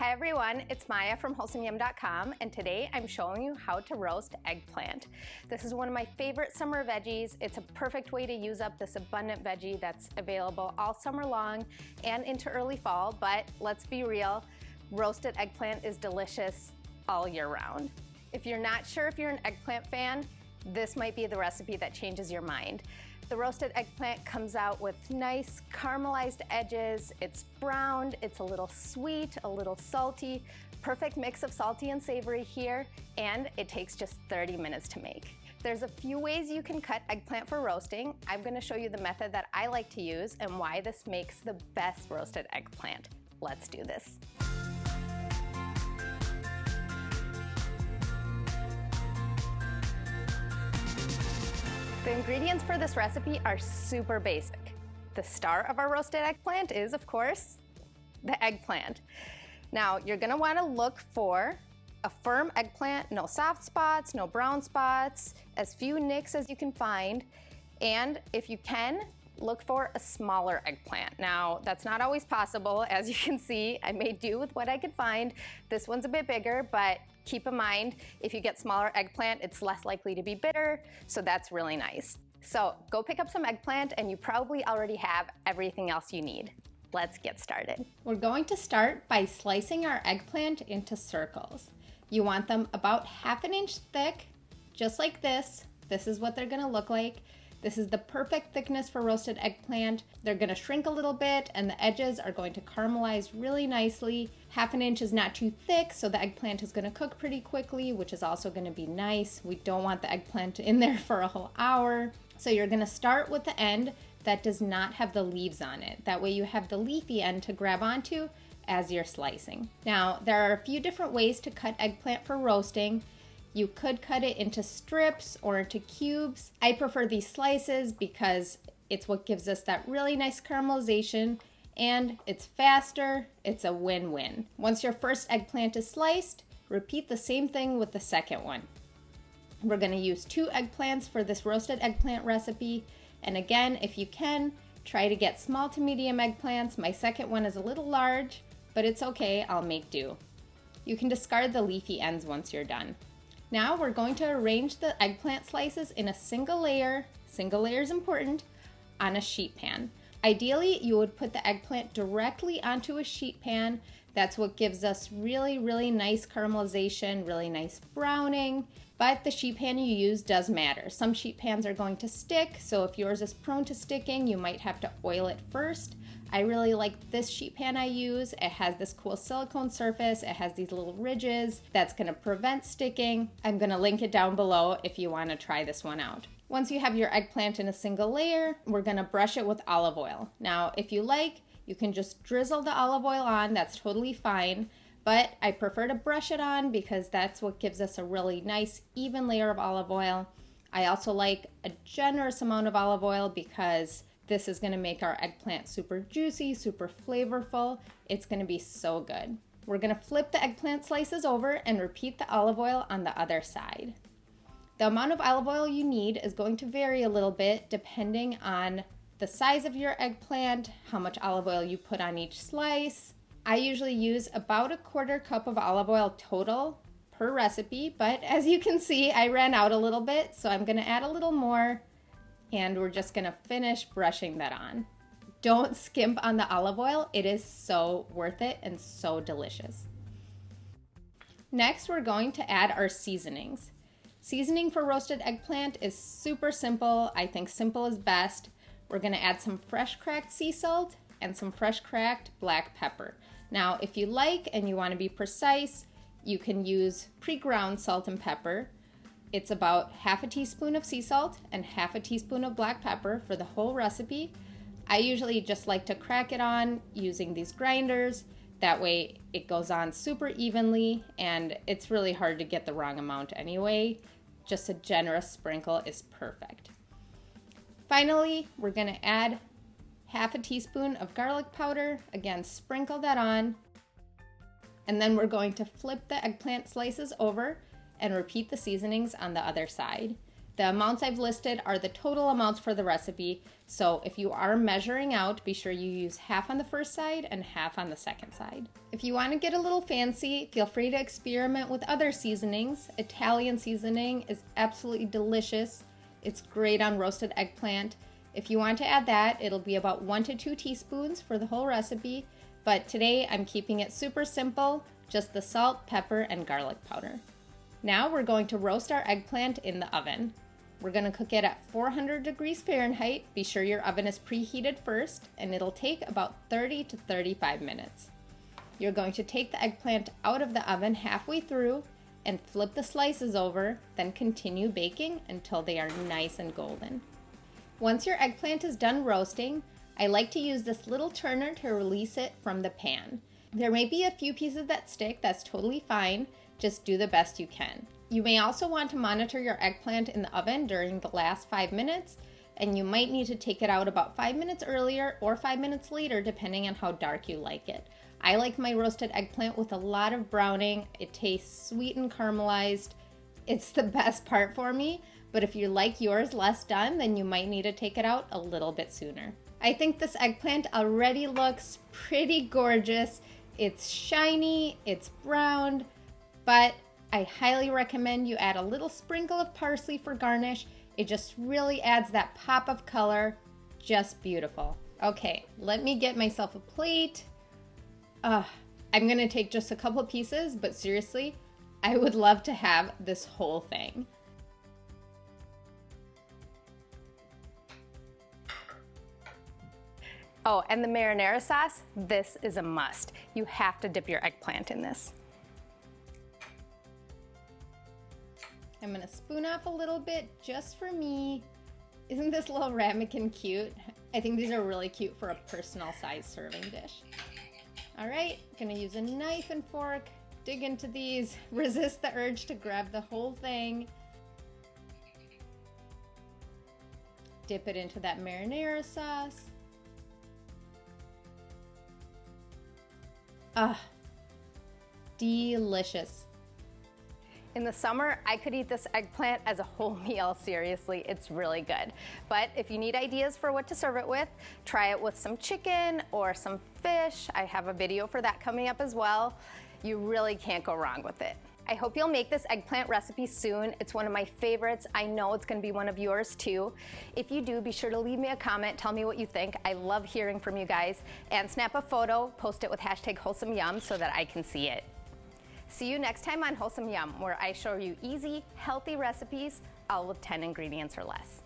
Hi everyone, it's Maya from WholesomeYum.com and today I'm showing you how to roast eggplant. This is one of my favorite summer veggies. It's a perfect way to use up this abundant veggie that's available all summer long and into early fall, but let's be real, roasted eggplant is delicious all year round. If you're not sure if you're an eggplant fan, this might be the recipe that changes your mind. The roasted eggplant comes out with nice caramelized edges. It's browned, it's a little sweet, a little salty, perfect mix of salty and savory here, and it takes just 30 minutes to make. There's a few ways you can cut eggplant for roasting. I'm gonna show you the method that I like to use and why this makes the best roasted eggplant. Let's do this. The ingredients for this recipe are super basic. The star of our roasted eggplant is, of course, the eggplant. Now, you're gonna wanna look for a firm eggplant, no soft spots, no brown spots, as few nicks as you can find. And if you can, look for a smaller eggplant. Now, that's not always possible. As you can see, I made do with what I could find. This one's a bit bigger, but keep in mind, if you get smaller eggplant, it's less likely to be bitter, so that's really nice. So go pick up some eggplant and you probably already have everything else you need. Let's get started. We're going to start by slicing our eggplant into circles. You want them about half an inch thick, just like this. This is what they're gonna look like. This is the perfect thickness for roasted eggplant. They're gonna shrink a little bit and the edges are going to caramelize really nicely. Half an inch is not too thick, so the eggplant is gonna cook pretty quickly, which is also gonna be nice. We don't want the eggplant in there for a whole hour. So you're gonna start with the end that does not have the leaves on it. That way you have the leafy end to grab onto as you're slicing. Now, there are a few different ways to cut eggplant for roasting. You could cut it into strips or into cubes. I prefer these slices because it's what gives us that really nice caramelization and it's faster, it's a win-win. Once your first eggplant is sliced, repeat the same thing with the second one. We're gonna use two eggplants for this roasted eggplant recipe. And again, if you can, try to get small to medium eggplants. My second one is a little large, but it's okay, I'll make do. You can discard the leafy ends once you're done. Now we're going to arrange the eggplant slices in a single layer, single layer is important, on a sheet pan. Ideally, you would put the eggplant directly onto a sheet pan. That's what gives us really, really nice caramelization, really nice browning. But the sheet pan you use does matter. Some sheet pans are going to stick, so if yours is prone to sticking, you might have to oil it first. I really like this sheet pan I use. It has this cool silicone surface. It has these little ridges that's gonna prevent sticking. I'm gonna link it down below if you wanna try this one out. Once you have your eggplant in a single layer, we're gonna brush it with olive oil. Now, if you like, you can just drizzle the olive oil on, that's totally fine. But I prefer to brush it on because that's what gives us a really nice even layer of olive oil. I also like a generous amount of olive oil because this is gonna make our eggplant super juicy, super flavorful. It's gonna be so good. We're gonna flip the eggplant slices over and repeat the olive oil on the other side. The amount of olive oil you need is going to vary a little bit depending on the size of your eggplant, how much olive oil you put on each slice. I usually use about a quarter cup of olive oil total per recipe, but as you can see, I ran out a little bit, so I'm gonna add a little more and we're just gonna finish brushing that on. Don't skimp on the olive oil. It is so worth it and so delicious. Next, we're going to add our seasonings. Seasoning for roasted eggplant is super simple. I think simple is best. We're gonna add some fresh cracked sea salt and some fresh cracked black pepper. Now, if you like and you wanna be precise, you can use pre-ground salt and pepper. It's about half a teaspoon of sea salt and half a teaspoon of black pepper for the whole recipe. I usually just like to crack it on using these grinders. That way it goes on super evenly and it's really hard to get the wrong amount anyway. Just a generous sprinkle is perfect. Finally, we're gonna add half a teaspoon of garlic powder. Again, sprinkle that on. And then we're going to flip the eggplant slices over and repeat the seasonings on the other side. The amounts I've listed are the total amounts for the recipe, so if you are measuring out, be sure you use half on the first side and half on the second side. If you want to get a little fancy, feel free to experiment with other seasonings. Italian seasoning is absolutely delicious. It's great on roasted eggplant. If you want to add that, it'll be about one to two teaspoons for the whole recipe, but today I'm keeping it super simple, just the salt, pepper, and garlic powder. Now we're going to roast our eggplant in the oven. We're going to cook it at 400 degrees Fahrenheit. Be sure your oven is preheated first, and it'll take about 30 to 35 minutes. You're going to take the eggplant out of the oven halfway through and flip the slices over, then continue baking until they are nice and golden. Once your eggplant is done roasting, I like to use this little turner to release it from the pan. There may be a few pieces that stick, that's totally fine. Just do the best you can. You may also want to monitor your eggplant in the oven during the last five minutes, and you might need to take it out about five minutes earlier or five minutes later, depending on how dark you like it. I like my roasted eggplant with a lot of browning. It tastes sweet and caramelized. It's the best part for me, but if you like yours less done, then you might need to take it out a little bit sooner. I think this eggplant already looks pretty gorgeous. It's shiny, it's browned, but I highly recommend you add a little sprinkle of parsley for garnish. It just really adds that pop of color. Just beautiful. Okay, let me get myself a plate. Uh, I'm gonna take just a couple pieces, but seriously, I would love to have this whole thing. Oh, and the marinara sauce, this is a must. You have to dip your eggplant in this. I'm gonna spoon off a little bit just for me. Isn't this little ramekin cute? I think these are really cute for a personal size serving dish. All right, gonna use a knife and fork, dig into these, resist the urge to grab the whole thing. Dip it into that marinara sauce. Ah, delicious. In the summer, I could eat this eggplant as a whole meal, seriously, it's really good. But if you need ideas for what to serve it with, try it with some chicken or some fish. I have a video for that coming up as well. You really can't go wrong with it. I hope you'll make this eggplant recipe soon. It's one of my favorites. I know it's gonna be one of yours too. If you do, be sure to leave me a comment, tell me what you think. I love hearing from you guys. And snap a photo, post it with hashtag wholesome yum so that I can see it. See you next time on Wholesome Yum, where I show you easy, healthy recipes, all with 10 ingredients or less.